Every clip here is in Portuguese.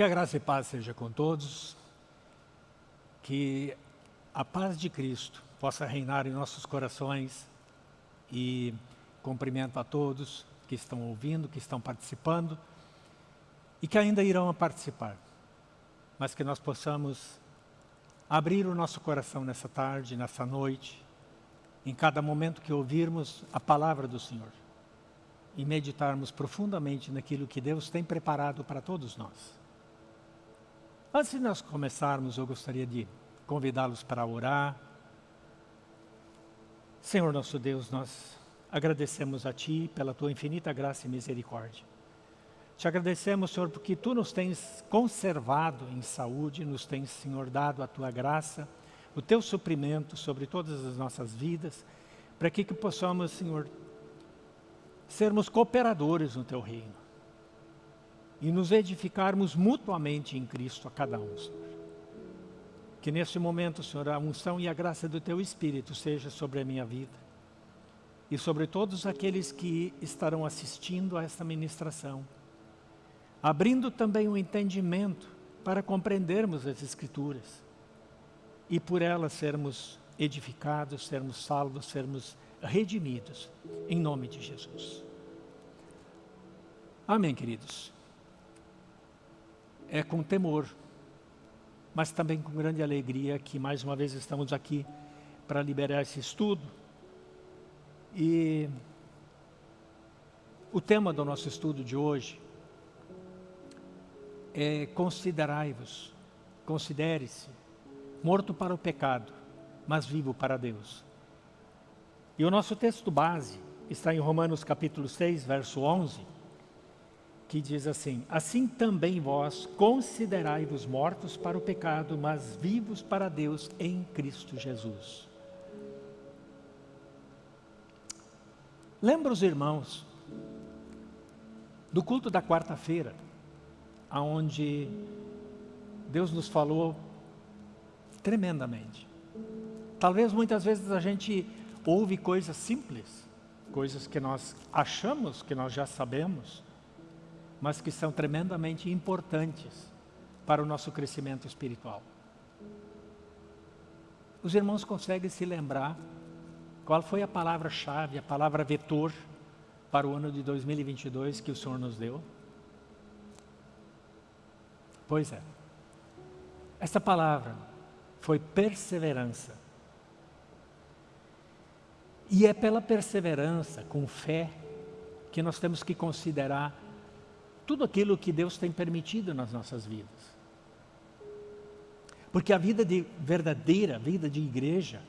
Que a graça e paz seja com todos, que a paz de Cristo possa reinar em nossos corações. E cumprimento a todos que estão ouvindo, que estão participando e que ainda irão participar, mas que nós possamos abrir o nosso coração nessa tarde, nessa noite, em cada momento que ouvirmos a palavra do Senhor e meditarmos profundamente naquilo que Deus tem preparado para todos nós. Antes de nós começarmos, eu gostaria de convidá-los para orar. Senhor nosso Deus, nós agradecemos a Ti pela Tua infinita graça e misericórdia. Te agradecemos, Senhor, porque Tu nos tens conservado em saúde, nos tens, Senhor, dado a Tua graça, o Teu suprimento sobre todas as nossas vidas, para que, que possamos, Senhor, sermos cooperadores no Teu reino e nos edificarmos mutuamente em Cristo a cada um. Que nesse momento, Senhor, a unção e a graça do Teu Espírito seja sobre a minha vida e sobre todos aqueles que estarão assistindo a esta ministração, abrindo também o entendimento para compreendermos as Escrituras e por elas sermos edificados, sermos salvos, sermos redimidos, em nome de Jesus. Amém, queridos. É com temor, mas também com grande alegria que mais uma vez estamos aqui para liberar esse estudo. E o tema do nosso estudo de hoje é considerai-vos, considere-se morto para o pecado, mas vivo para Deus. E o nosso texto base está em Romanos capítulo 6, verso 11, que diz assim, Assim também vós considerai-vos mortos para o pecado, mas vivos para Deus em Cristo Jesus. Lembra os irmãos do culto da quarta-feira, aonde Deus nos falou tremendamente. Talvez muitas vezes a gente ouve coisas simples, coisas que nós achamos que nós já sabemos, mas que são tremendamente importantes para o nosso crescimento espiritual. Os irmãos conseguem se lembrar qual foi a palavra-chave, a palavra vetor para o ano de 2022 que o Senhor nos deu? Pois é. Essa palavra foi perseverança. E é pela perseverança, com fé, que nós temos que considerar tudo aquilo que Deus tem permitido nas nossas vidas. Porque a vida de verdadeira, a vida de igreja,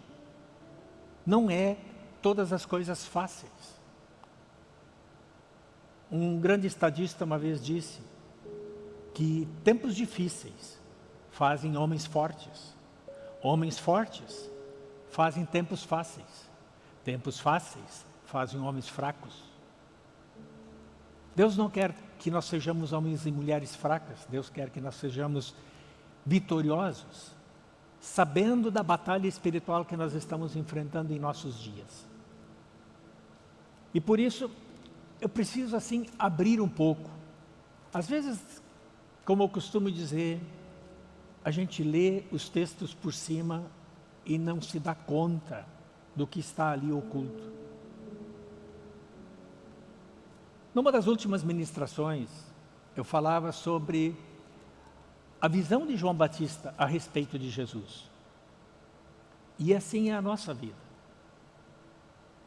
não é todas as coisas fáceis. Um grande estadista uma vez disse que tempos difíceis fazem homens fortes. Homens fortes fazem tempos fáceis. Tempos fáceis fazem homens fracos. Deus não quer que nós sejamos homens e mulheres fracas. Deus quer que nós sejamos vitoriosos, sabendo da batalha espiritual que nós estamos enfrentando em nossos dias. E por isso, eu preciso assim abrir um pouco. Às vezes, como eu costumo dizer, a gente lê os textos por cima e não se dá conta do que está ali oculto. Numa das últimas ministrações, eu falava sobre a visão de João Batista a respeito de Jesus. E assim é a nossa vida.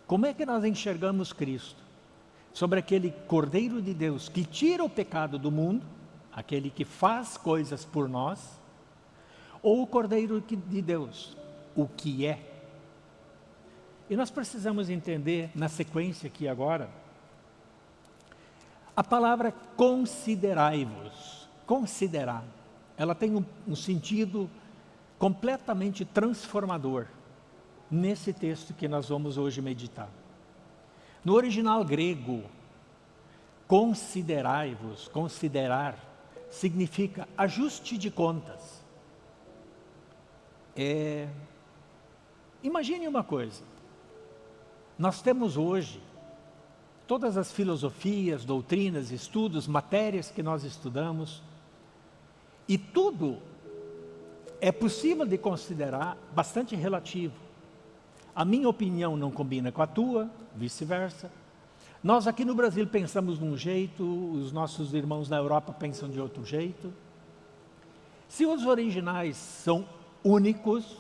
Como é que nós enxergamos Cristo? Sobre aquele Cordeiro de Deus que tira o pecado do mundo, aquele que faz coisas por nós, ou o Cordeiro de Deus, o que é. E nós precisamos entender, na sequência aqui agora, a palavra considerai-vos, considerar, ela tem um, um sentido completamente transformador nesse texto que nós vamos hoje meditar. No original grego, considerai-vos, considerar, significa ajuste de contas. É... Imagine uma coisa, nós temos hoje todas as filosofias, doutrinas, estudos, matérias que nós estudamos, E tudo é possível de considerar bastante relativo. A minha opinião não combina com a tua, vice-versa. Nós aqui no Brasil pensamos de um jeito, os nossos irmãos na Europa pensam de outro jeito. Se os originais são únicos,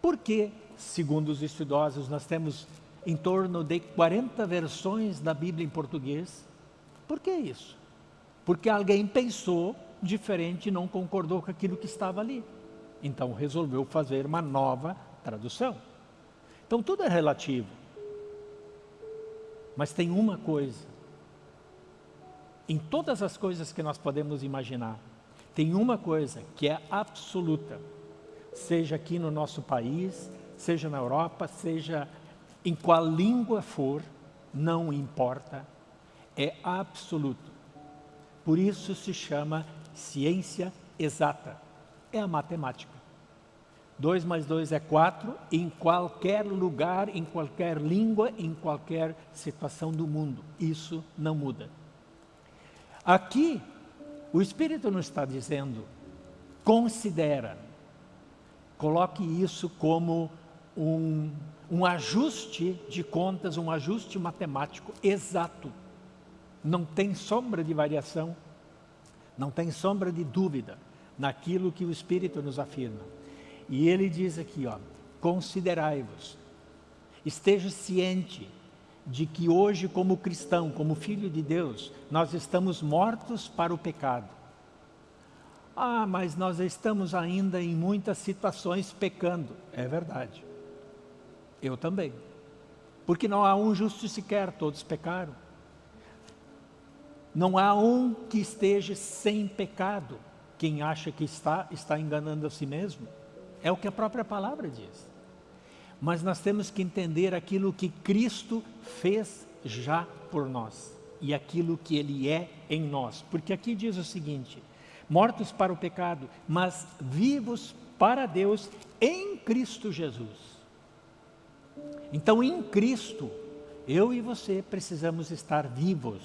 por que, segundo os estudiosos, nós temos em torno de 40 versões da Bíblia em português? Por que isso? Porque alguém pensou diferente e não concordou com aquilo que estava ali. Então resolveu fazer uma nova tradução. Então tudo é relativo. Mas tem uma coisa. Em todas as coisas que nós podemos imaginar, tem uma coisa que é absoluta. Seja aqui no nosso país, seja na Europa, seja em qual língua for, não importa, é absoluto. Por isso se chama ciência exata. É a matemática. 2 mais 2 é 4 em qualquer lugar, em qualquer língua, em qualquer situação do mundo. Isso não muda. Aqui, o Espírito nos está dizendo, considera, coloque isso como um, um ajuste de contas, um ajuste matemático exato. Não tem sombra de variação, não tem sombra de dúvida naquilo que o Espírito nos afirma. E ele diz aqui, ó, considerai-vos, esteja ciente de que hoje como cristão, como filho de Deus, nós estamos mortos para o pecado. Ah, mas nós estamos ainda em muitas situações pecando. É verdade. Eu também. Porque não há um justo sequer, todos pecaram. Não há um que esteja sem pecado. Quem acha que está, está enganando a si mesmo. É o que a própria palavra diz. Mas nós temos que entender aquilo que Cristo fez já por nós. E aquilo que Ele é em nós. Porque aqui diz o seguinte, mortos para o pecado, mas vivos para Deus em Cristo Jesus. Então em Cristo, eu e você precisamos estar vivos,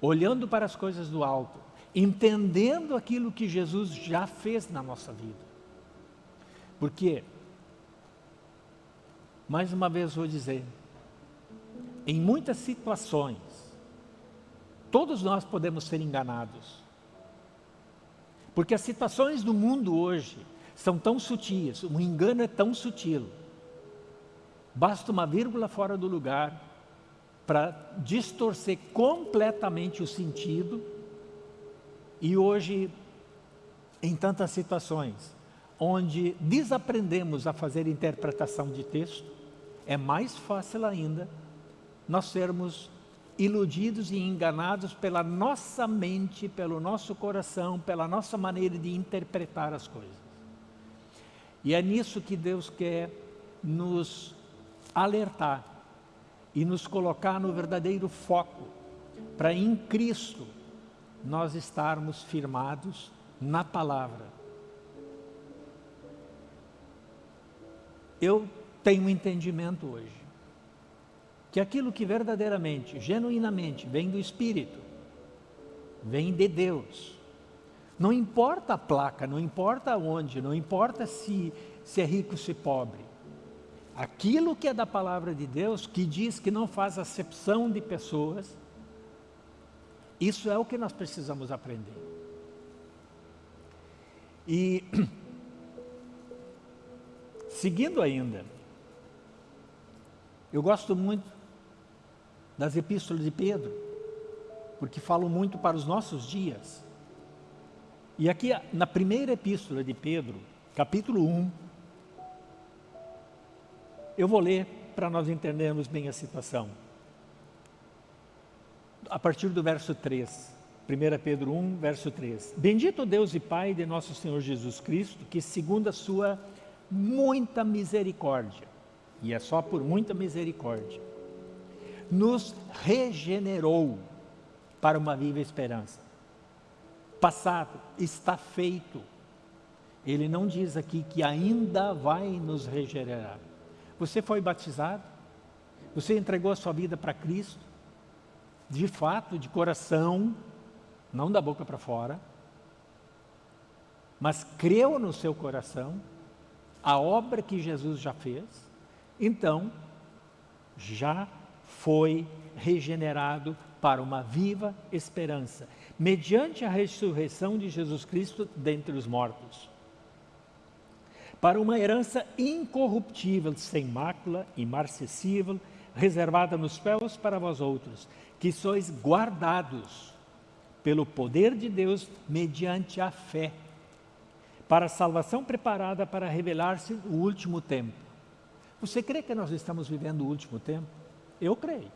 olhando para as coisas do alto, entendendo aquilo que Jesus já fez na nossa vida. Porque, mais uma vez vou dizer, em muitas situações, todos nós podemos ser enganados. Porque as situações do mundo hoje são tão sutis, o engano é tão sutil. Basta uma vírgula fora do lugar para distorcer completamente o sentido. E hoje, em tantas situações, onde desaprendemos a fazer interpretação de texto, é mais fácil ainda nós sermos iludidos e enganados pela nossa mente, pelo nosso coração, pela nossa maneira de interpretar as coisas. E é nisso que Deus quer nos alertar e nos colocar no verdadeiro foco, para em Cristo nós estarmos firmados na palavra eu tenho um entendimento hoje que aquilo que verdadeiramente, genuinamente vem do Espírito, vem de Deus. Não importa a placa, não importa onde, não importa se, se é rico ou se é pobre. Aquilo que é da palavra de Deus, que diz que não faz acepção de pessoas, isso é o que nós precisamos aprender. E Seguindo ainda, eu gosto muito das epístolas de Pedro, porque falam muito para os nossos dias. E aqui, na primeira epístola de Pedro, capítulo 1, eu vou ler para nós entendermos bem a situação. A partir do verso 3, 1 Pedro 1, verso 3. Bendito Deus e Pai de nosso Senhor Jesus Cristo, que segundo a sua muita misericórdia, e é só por muita misericórdia, nos regenerou para uma viva esperança. Passado, está feito. Ele não diz aqui que ainda vai nos regenerar. Você foi batizado? Você entregou a sua vida para Cristo? De fato, de coração, não da boca para fora. mas creu no seu coração a obra que Jesus já fez, então já foi regenerado para uma viva esperança, mediante a ressurreição de Jesus Cristo dentre os mortos. Para uma herança incorruptível, sem mácula, imarcessível, reservada nos céus para vós outros, que sois guardados pelo poder de Deus mediante a fé, para a salvação preparada para revelar-se o último tempo. Você crê que nós estamos vivendo o último tempo? Eu creio.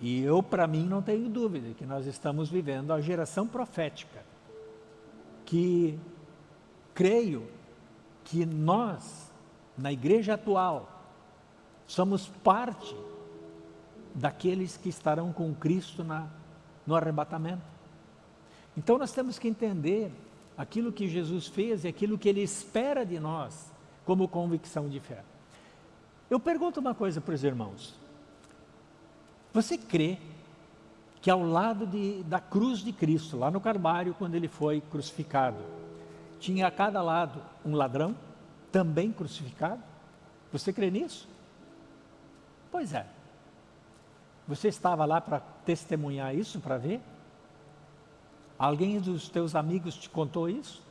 E eu, para mim, não tenho dúvida que nós estamos vivendo a geração profética, que creio que nós, na igreja atual, somos parte daqueles que estarão com Cristo na, no arrebatamento. Então nós temos que entender aquilo que Jesus fez e aquilo que Ele espera de nós como convicção de fé. Eu pergunto uma coisa para os irmãos. Você crê que ao lado de, da cruz de Cristo, lá no Carvalho, quando ele foi crucificado, tinha a cada lado um ladrão, também crucificado? Você crê nisso? Pois é. Você estava lá para testemunhar isso, para ver? Alguém dos teus amigos te contou isso?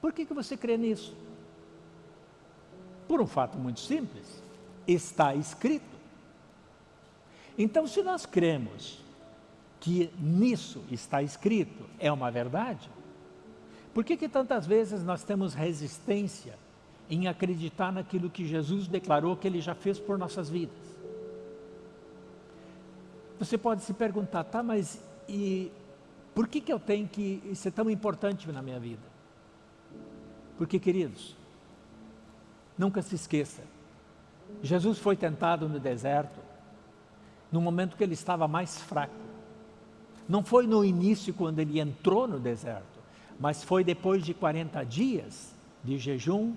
Por que, que você crê nisso? Por um fato muito simples. Está escrito. Então, se nós cremos que nisso está escrito, é uma verdade, por que, que tantas vezes nós temos resistência em acreditar naquilo que Jesus declarou que Ele já fez por nossas vidas? Você pode se perguntar, tá, mas e por que, que eu tenho que ser tão importante na minha vida? Porque, queridos, nunca se esqueça, Jesus foi tentado no deserto, no momento que ele estava mais fraco. Não foi no início quando ele entrou no deserto, mas foi depois de 40 dias de jejum,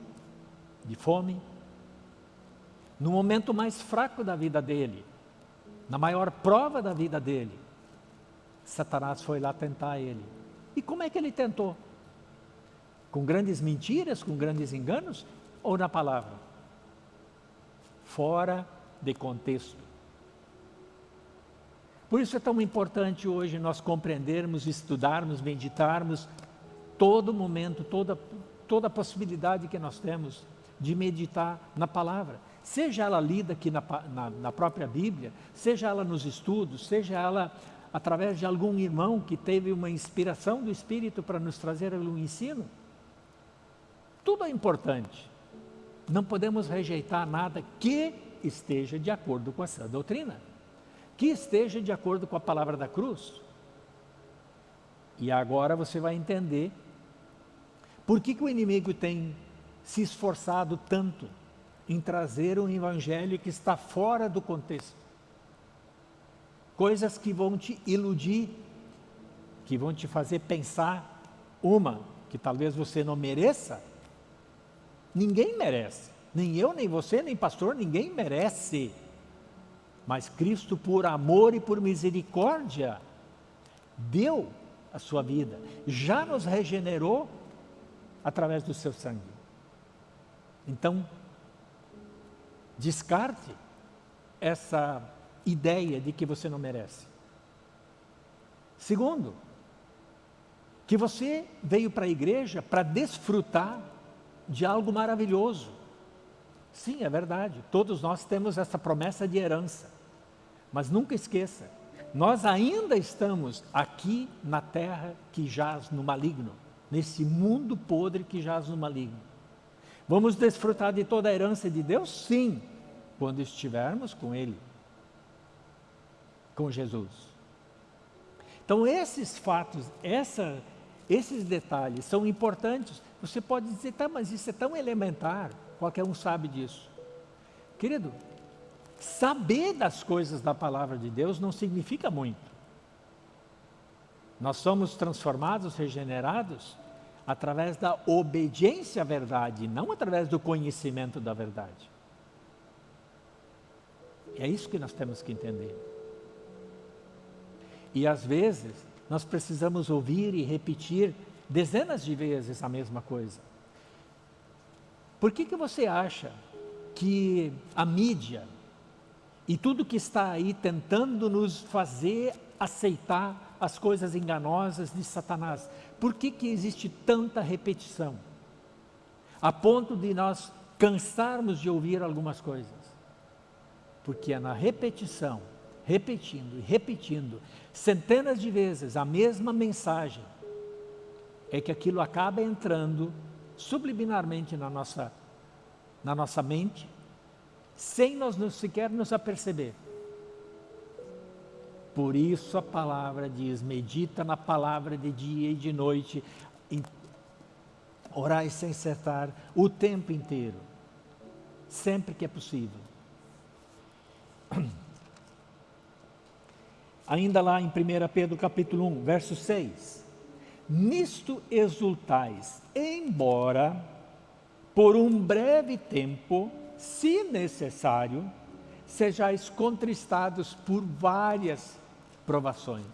de fome, no momento mais fraco da vida dele, na maior prova da vida dele, Satanás foi lá tentar ele. E como é que ele tentou? Com grandes mentiras, com grandes enganos ou na palavra? Fora de contexto. Por isso é tão importante hoje nós compreendermos, estudarmos, meditarmos todo momento, toda, toda possibilidade que nós temos de meditar na palavra. Seja ela lida aqui na, na, na própria Bíblia, seja ela nos estudos, seja ela através de algum irmão que teve uma inspiração do Espírito para nos trazer algum ensino. Tudo é importante. Não podemos rejeitar nada que esteja de acordo com essa doutrina que esteja de acordo com a palavra da cruz. E agora você vai entender por que, que o inimigo tem se esforçado tanto em trazer um evangelho que está fora do contexto. Coisas que vão te iludir, que vão te fazer pensar uma que talvez você não mereça. Ninguém merece, nem eu, nem você, nem pastor, ninguém merece mas Cristo, por amor e por misericórdia, deu a sua vida, já nos regenerou através do seu sangue. Então, descarte essa ideia de que você não merece. Segundo, que você veio para a igreja para desfrutar de algo maravilhoso. Sim, é verdade. Todos nós temos essa promessa de herança. Mas nunca esqueça, nós ainda estamos aqui na terra que jaz no maligno, nesse mundo podre que jaz no maligno. Vamos desfrutar de toda a herança de Deus? Sim, quando estivermos com Ele, com Jesus. Então esses fatos, essa, esses detalhes são importantes. Você pode dizer, tá, mas isso é tão elementar, qualquer um sabe disso. Querido, Saber das coisas da palavra de Deus não significa muito. Nós somos transformados, regenerados, através da obediência à verdade, não através do conhecimento da verdade. É isso que nós temos que entender. E às vezes, nós precisamos ouvir e repetir dezenas de vezes a mesma coisa. Por que, que você acha que a mídia e tudo que está aí tentando nos fazer aceitar as coisas enganosas de Satanás, por que, que existe tanta repetição? A ponto de nós cansarmos de ouvir algumas coisas. Porque é na repetição, repetindo e repetindo, centenas de vezes a mesma mensagem, é que aquilo acaba entrando subliminarmente na nossa, na nossa mente, sem nós sequer nos aperceber. Por isso a palavra diz, medita na palavra de dia e de noite, orai sem cessar o tempo inteiro, sempre que é possível. Ainda lá em 1 Pedro capítulo 1, verso 6. Nisto exultais, embora por um breve tempo, se necessário, sejais contristados por várias provações.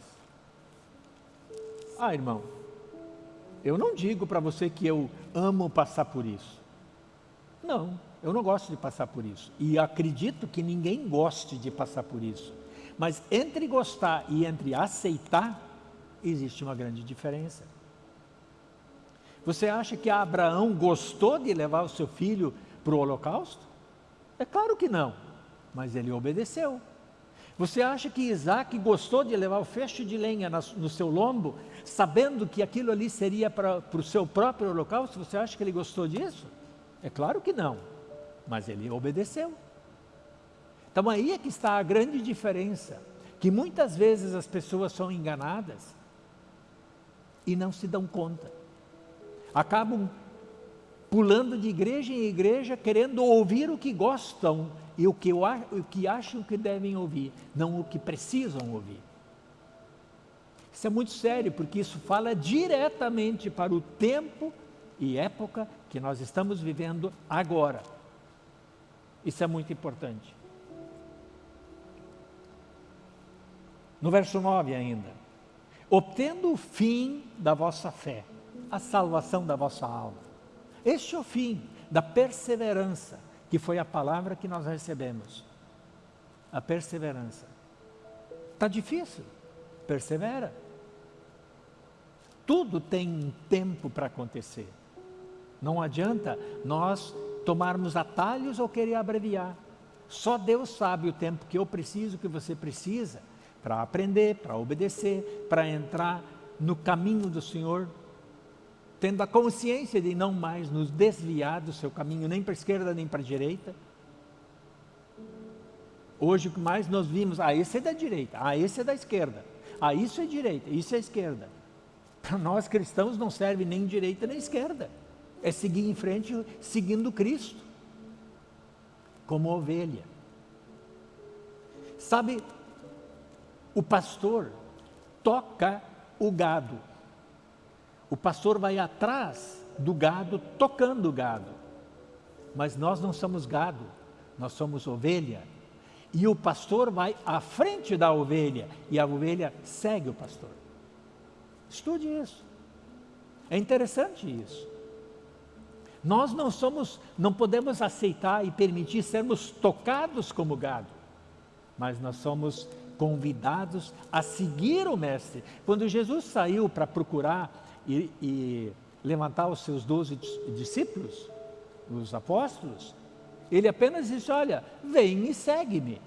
Ah, irmão, eu não digo para você que eu amo passar por isso. Não, eu não gosto de passar por isso. E acredito que ninguém goste de passar por isso. Mas entre gostar e entre aceitar, existe uma grande diferença. Você acha que Abraão gostou de levar o seu filho para o holocausto? É claro que não, mas ele obedeceu. Você acha que Isaac gostou de levar o feixe de lenha no seu lombo, sabendo que aquilo ali seria para, para o seu próprio holocausto? Você acha que ele gostou disso? É claro que não, mas ele obedeceu. Então aí é que está a grande diferença, que muitas vezes as pessoas são enganadas e não se dão conta. Acabam pulando de igreja em igreja, querendo ouvir o que gostam e o que, o que acham que devem ouvir, não o que precisam ouvir. Isso é muito sério, porque isso fala diretamente para o tempo e época que nós estamos vivendo agora. Isso é muito importante. No verso 9 ainda. Obtendo o fim da vossa fé, a salvação da vossa alma. Este é o fim da perseverança, que foi a palavra que nós recebemos. A perseverança. Está difícil? Persevera. Tudo tem um tempo para acontecer. Não adianta nós tomarmos atalhos ou querer abreviar. Só Deus sabe o tempo que eu preciso, que você precisa, para aprender, para obedecer, para entrar no caminho do Senhor, tendo a consciência de não mais nos desviar do seu caminho, nem para a esquerda, nem para a direita. Hoje o que mais nós vimos, ah, esse é da direita, ah, esse é da esquerda, ah, isso é direita, isso é esquerda. Para nós cristãos não serve nem direita nem esquerda. É seguir em frente seguindo Cristo, como ovelha. Sabe, o pastor toca o gado. O pastor vai atrás do gado, tocando o gado. Mas nós não somos gado, nós somos ovelha. E o pastor vai à frente da ovelha, e a ovelha segue o pastor. Estude isso. É interessante isso. Nós não somos, não podemos aceitar e permitir sermos tocados como gado, mas nós somos convidados a seguir o Mestre. Quando Jesus saiu para procurar e, e levantar os seus doze discípulos, os apóstolos, ele apenas disse: Olha, vem e segue-me.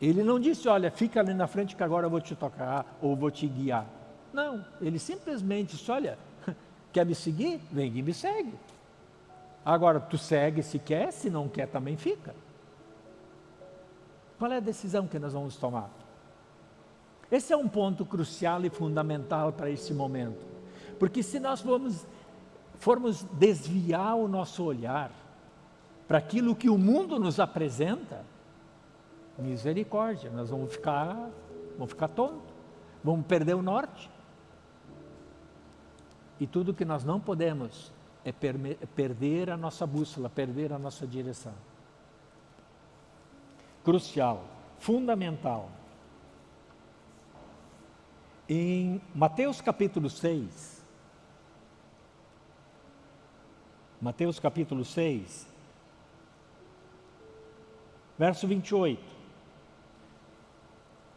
Ele não disse: Olha, fica ali na frente que agora eu vou te tocar ou vou te guiar. Não, ele simplesmente disse: Olha, quer me seguir? Vem e me segue. Agora, tu segue se quer, se não quer também fica. Qual é a decisão que nós vamos tomar? Esse é um ponto crucial e fundamental para esse momento. Porque se nós formos, formos desviar o nosso olhar para aquilo que o mundo nos apresenta, misericórdia, nós vamos ficar, vamos ficar tontos, vamos perder o norte. E tudo que nós não podemos é perder a nossa bússola, perder a nossa direção. Crucial, fundamental. Em Mateus capítulo 6, Mateus capítulo 6, verso 28,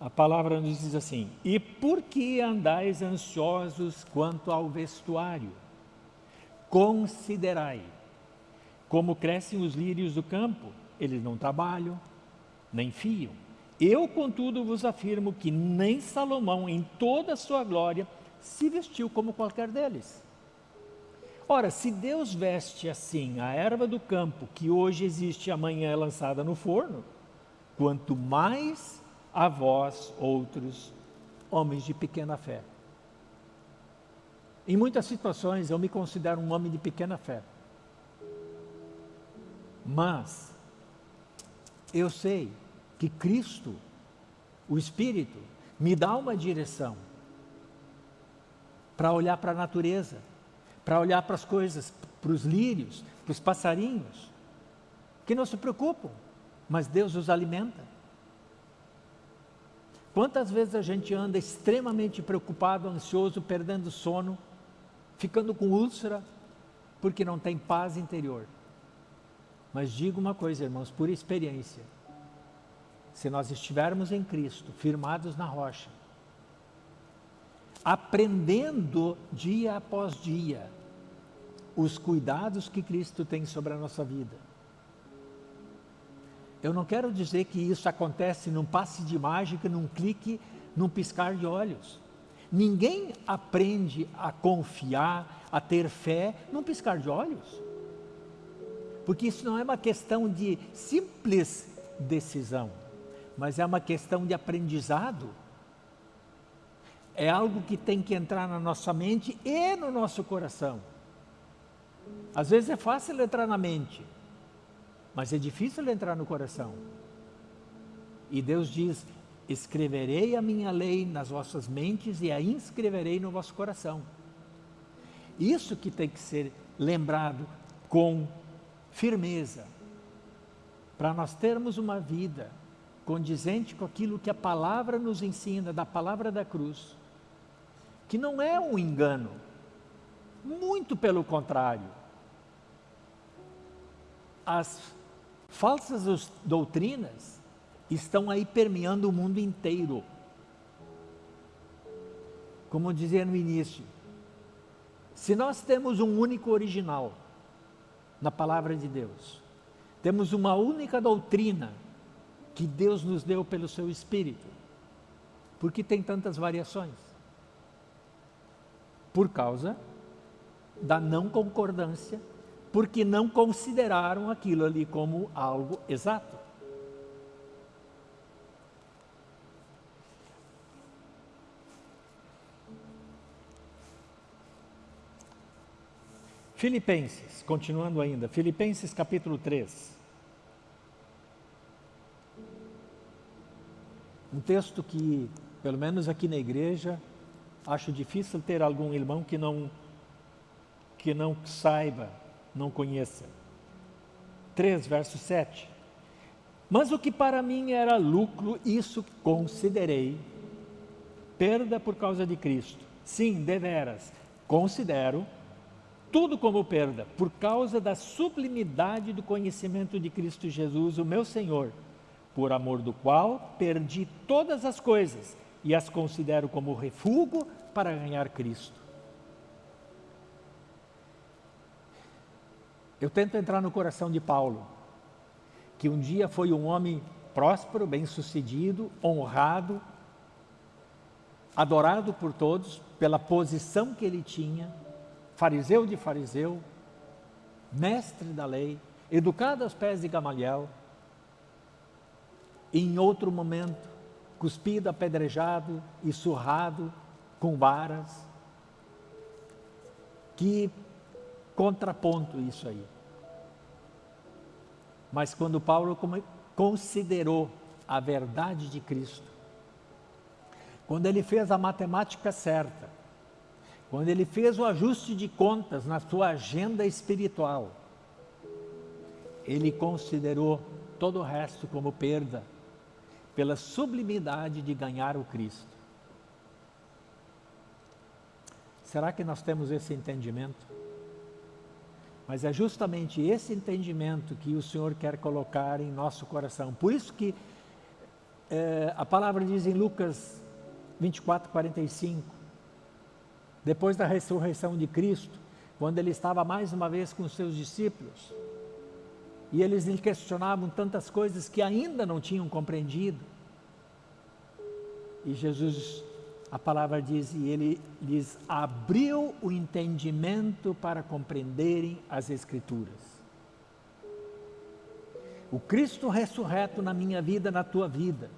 a palavra nos diz assim: E por que andais ansiosos quanto ao vestuário? Considerai como crescem os lírios do campo, eles não trabalham, nem fiam. Eu, contudo, vos afirmo que nem Salomão, em toda a sua glória, se vestiu como qualquer deles. Ora, se Deus veste assim a erva do campo, que hoje existe e amanhã é lançada no forno, quanto mais a vós, outros, homens de pequena fé. Em muitas situações eu me considero um homem de pequena fé. Mas eu sei que Cristo, o Espírito, me dá uma direção para olhar para a natureza, para olhar para as coisas, para os lírios, para os passarinhos, que não se preocupam, mas Deus os alimenta. Quantas vezes a gente anda extremamente preocupado, ansioso, perdendo sono, ficando com úlcera, porque não tem paz interior. Mas digo uma coisa, irmãos, por experiência. Se nós estivermos em Cristo, firmados na rocha, aprendendo dia após dia os cuidados que Cristo tem sobre a nossa vida. Eu não quero dizer que isso acontece num passe de mágica, num clique, num piscar de olhos. Ninguém aprende a confiar, a ter fé num piscar de olhos. Porque isso não é uma questão de simples decisão, mas é uma questão de aprendizado. É algo que tem que entrar na nossa mente e no nosso coração. Às vezes é fácil entrar na mente, mas é difícil entrar no coração. E Deus diz: escreverei a minha lei nas vossas mentes e a inscreverei no vosso coração. Isso que tem que ser lembrado com firmeza, para nós termos uma vida condizente com aquilo que a palavra nos ensina, da palavra da cruz, que não é um engano, muito pelo contrário. As falsas doutrinas estão aí permeando o mundo inteiro. Como dizia no início, se nós temos um único original, na palavra de Deus. Temos uma única doutrina que Deus nos deu pelo seu Espírito. Por que tem tantas variações? Por causa da não concordância, porque não consideraram aquilo ali como algo exato. Filipenses, continuando ainda, Filipenses capítulo 3. Um texto que, pelo menos aqui na igreja, acho difícil ter algum irmão que não, que não saiba, não conheça. 3, verso 7. Mas o que para mim era lucro, isso considerei perda por causa de Cristo. Sim, deveras, considero tudo como perda, por causa da sublimidade do conhecimento de Cristo Jesus, o meu Senhor, por amor do qual perdi todas as coisas e as considero como refúgio para ganhar Cristo. Eu tento entrar no coração de Paulo, que um dia foi um homem próspero, bem-sucedido, honrado, adorado por todos pela posição que ele tinha, fariseu de fariseu, mestre da lei, educado aos pés de Gamaliel, em outro momento, cuspido, apedrejado e surrado com varas. Que contraponto isso aí. Mas quando Paulo considerou a verdade de Cristo, quando ele fez a matemática certa, quando ele fez o ajuste de contas na sua agenda espiritual, ele considerou todo o resto como perda, pela sublimidade de ganhar o Cristo. Será que nós temos esse entendimento? Mas é justamente esse entendimento que o Senhor quer colocar em nosso coração. Por isso que é, a palavra diz em Lucas 24, 45, depois da ressurreição de Cristo, quando ele estava mais uma vez com os seus discípulos, e eles lhe questionavam tantas coisas que ainda não tinham compreendido. E Jesus, a palavra diz, e ele lhes abriu o entendimento para compreenderem as Escrituras. O Cristo ressurreto na minha vida, na tua vida,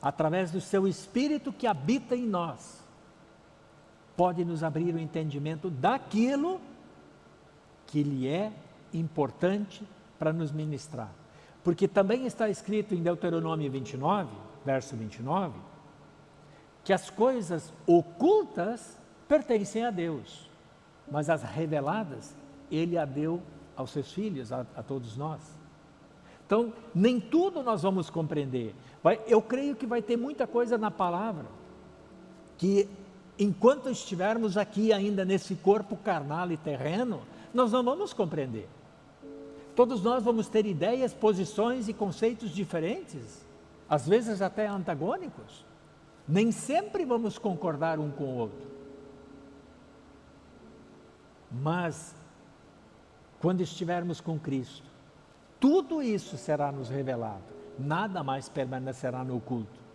através do seu Espírito que habita em nós, pode nos abrir o entendimento daquilo que lhe é importante para nos ministrar. Porque também está escrito em Deuteronômio 29, verso 29, que as coisas ocultas pertencem a Deus, mas as reveladas Ele a deu aos seus filhos, a, a todos nós. Então, nem tudo nós vamos compreender. Vai, eu creio que vai ter muita coisa na palavra que enquanto estivermos aqui ainda nesse corpo carnal e terreno, nós não vamos compreender. Todos nós vamos ter ideias, posições e conceitos diferentes, às vezes até antagônicos. Nem sempre vamos concordar um com o outro. Mas, quando estivermos com Cristo, tudo isso será nos revelado, nada mais permanecerá no oculto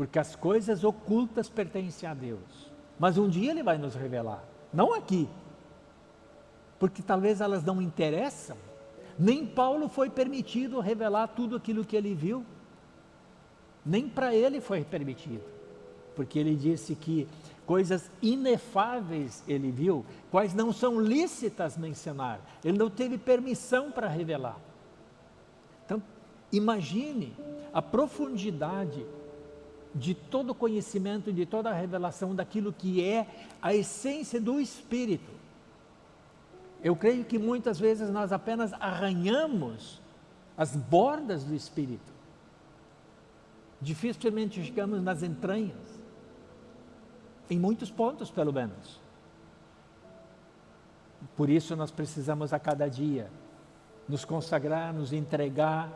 porque as coisas ocultas pertencem a Deus. Mas um dia Ele vai nos revelar, não aqui, porque talvez elas não interessam. Nem Paulo foi permitido revelar tudo aquilo que ele viu, nem para ele foi permitido, porque ele disse que coisas inefáveis ele viu, quais não são lícitas mencionar. Ele não teve permissão para revelar. Então, imagine a profundidade de todo conhecimento, de toda a revelação daquilo que é a essência do Espírito. Eu creio que muitas vezes nós apenas arranhamos as bordas do Espírito. Dificilmente chegamos nas entranhas, em muitos pontos pelo menos. Por isso nós precisamos a cada dia nos consagrar, nos entregar,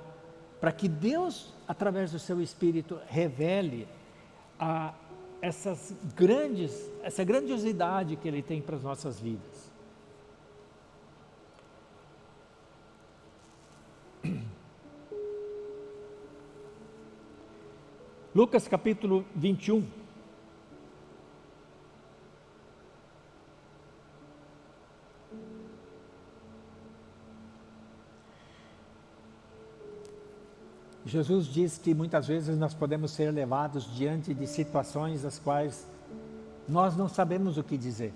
para que Deus, através do seu Espírito, revele a essas grandes, essa grandiosidade que Ele tem para as nossas vidas. Lucas capítulo 21. Jesus diz que muitas vezes nós podemos ser levados diante de situações as quais nós não sabemos o que dizer.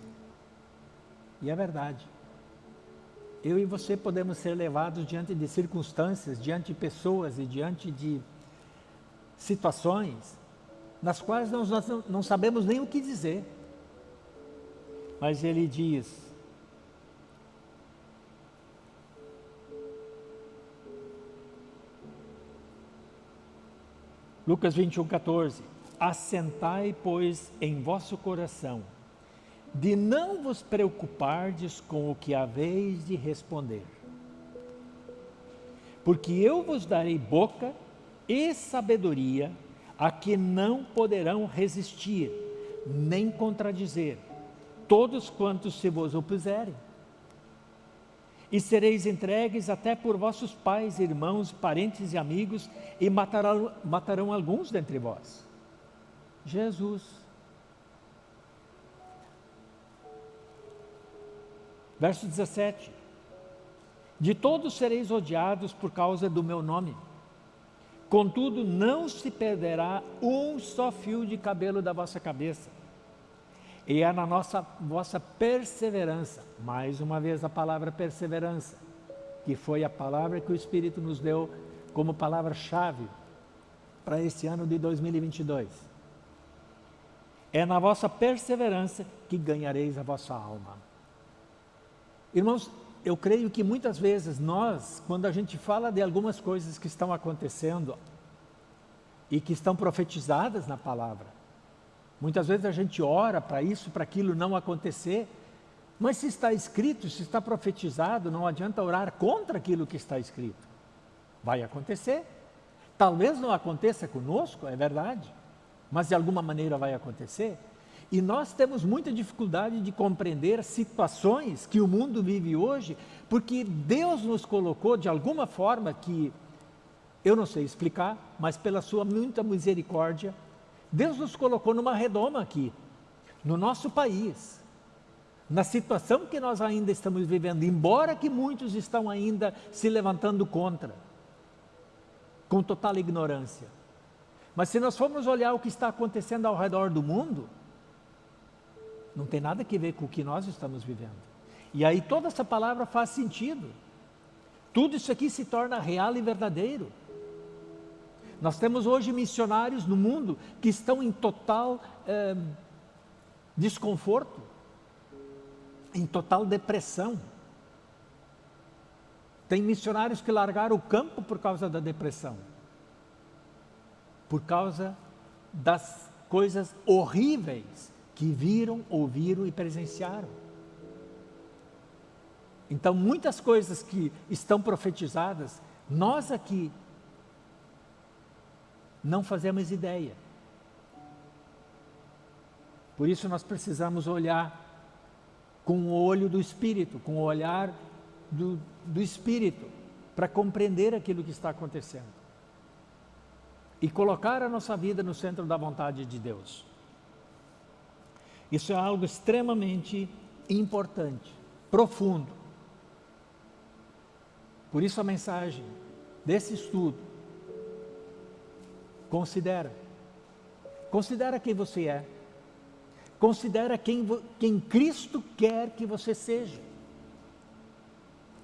E é verdade. Eu e você podemos ser levados diante de circunstâncias, diante de pessoas e diante de situações nas quais nós, nós não sabemos nem o que dizer. Mas ele diz, Lucas 21, 14. Assentai, pois, em vosso coração, de não vos preocupardes com o que haveis de responder. Porque eu vos darei boca e sabedoria a que não poderão resistir, nem contradizer, todos quantos se vos opuserem e sereis entregues até por vossos pais, irmãos, parentes e amigos, e matarão, matarão alguns dentre vós. Jesus. Verso 17: De todos sereis odiados por causa do meu nome. Contudo, não se perderá um só fio de cabelo da vossa cabeça e é na nossa vossa perseverança, mais uma vez a palavra perseverança, que foi a palavra que o Espírito nos deu como palavra-chave para esse ano de 2022. É na vossa perseverança que ganhareis a vossa alma. Irmãos, eu creio que muitas vezes nós, quando a gente fala de algumas coisas que estão acontecendo e que estão profetizadas na palavra, Muitas vezes a gente ora para isso, para aquilo não acontecer, mas se está escrito, se está profetizado, não adianta orar contra aquilo que está escrito. Vai acontecer. Talvez não aconteça conosco, é verdade, mas de alguma maneira vai acontecer. E nós temos muita dificuldade de compreender situações que o mundo vive hoje, porque Deus nos colocou de alguma forma que eu não sei explicar, mas pela sua muita misericórdia, Deus nos colocou numa redoma aqui, no nosso país, na situação que nós ainda estamos vivendo, embora que muitos estão ainda se levantando contra, com total ignorância. Mas se nós formos olhar o que está acontecendo ao redor do mundo, não tem nada a ver com o que nós estamos vivendo. E aí toda essa palavra faz sentido. Tudo isso aqui se torna real e verdadeiro. Nós temos hoje missionários no mundo que estão em total eh, desconforto, em total depressão. Tem missionários que largaram o campo por causa da depressão, por causa das coisas horríveis que viram, ouviram e presenciaram. Então, muitas coisas que estão profetizadas, nós aqui não fazemos ideia. Por isso nós precisamos olhar com o olho do Espírito, com o olhar do, do Espírito, para compreender aquilo que está acontecendo. E colocar a nossa vida no centro da vontade de Deus. Isso é algo extremamente importante, profundo. Por isso a mensagem desse estudo, considera. Considera quem você é. Considera quem, quem Cristo quer que você seja.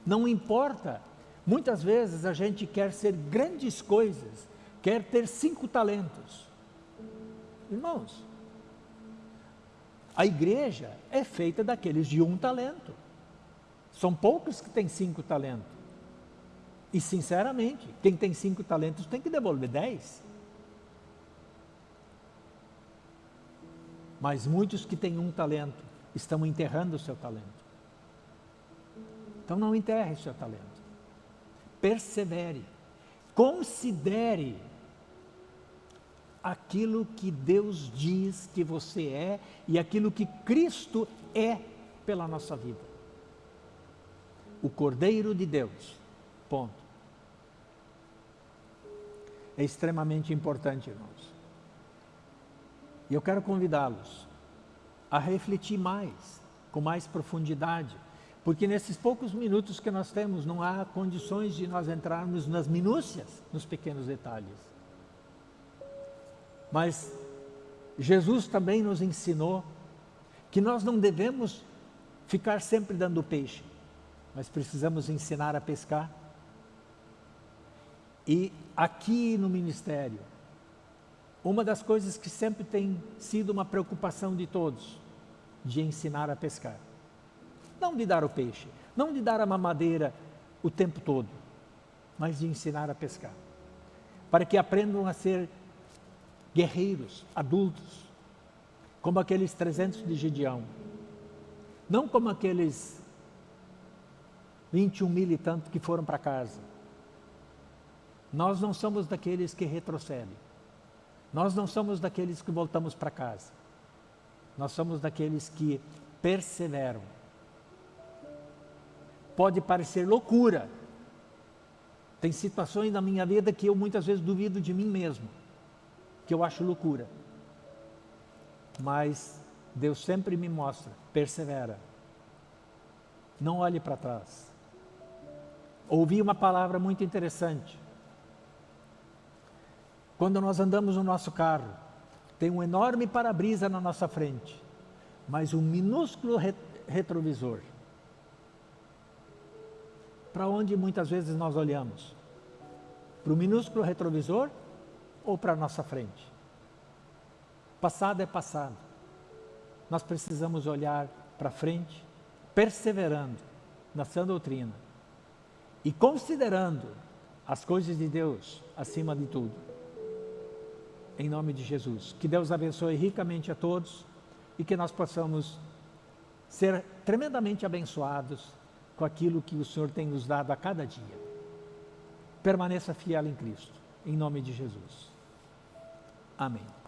Não importa. Muitas vezes a gente quer ser grandes coisas, quer ter cinco talentos. Irmãos, a igreja é feita daqueles de um talento. São poucos que têm cinco talentos. E, sinceramente, quem tem cinco talentos tem que devolver dez. Mas muitos que têm um talento estão enterrando o seu talento. Então não enterre o seu talento. Persevere. Considere aquilo que Deus diz que você é e aquilo que Cristo é pela nossa vida. O Cordeiro de Deus. Ponto. É extremamente importante, irmãos. E eu quero convidá-los a refletir mais, com mais profundidade, porque nesses poucos minutos que nós temos, não há condições de nós entrarmos nas minúcias, nos pequenos detalhes. Mas Jesus também nos ensinou que nós não devemos ficar sempre dando peixe, mas precisamos ensinar a pescar. E aqui no ministério, uma das coisas que sempre tem sido uma preocupação de todos, de ensinar a pescar. Não de dar o peixe, não de dar a mamadeira o tempo todo, mas de ensinar a pescar. Para que aprendam a ser guerreiros, adultos, como aqueles 300 de Gideão, não como aqueles 21 mil e tanto que foram para casa. Nós não somos daqueles que retrocedem. Nós não somos daqueles que voltamos para casa. Nós somos daqueles que perseveram. Pode parecer loucura. Tem situações na minha vida que eu muitas vezes duvido de mim mesmo que eu acho loucura. Mas Deus sempre me mostra, persevera. Não olhe para trás. Ouvi uma palavra muito interessante. Quando nós andamos no nosso carro, tem um enorme para-brisa na nossa frente, mas um minúsculo retrovisor. Para onde muitas vezes nós olhamos? Para o minúsculo retrovisor ou para a nossa frente. Passado é passado. Nós precisamos olhar para frente, perseverando na sã doutrina e considerando as coisas de Deus acima de tudo. em nome de Jesus. Que Deus abençoe ricamente a todos e que nós possamos ser tremendamente abençoados com aquilo que o Senhor tem nos dado a cada dia. Permaneça fiel em Cristo, em nome de Jesus. Amém.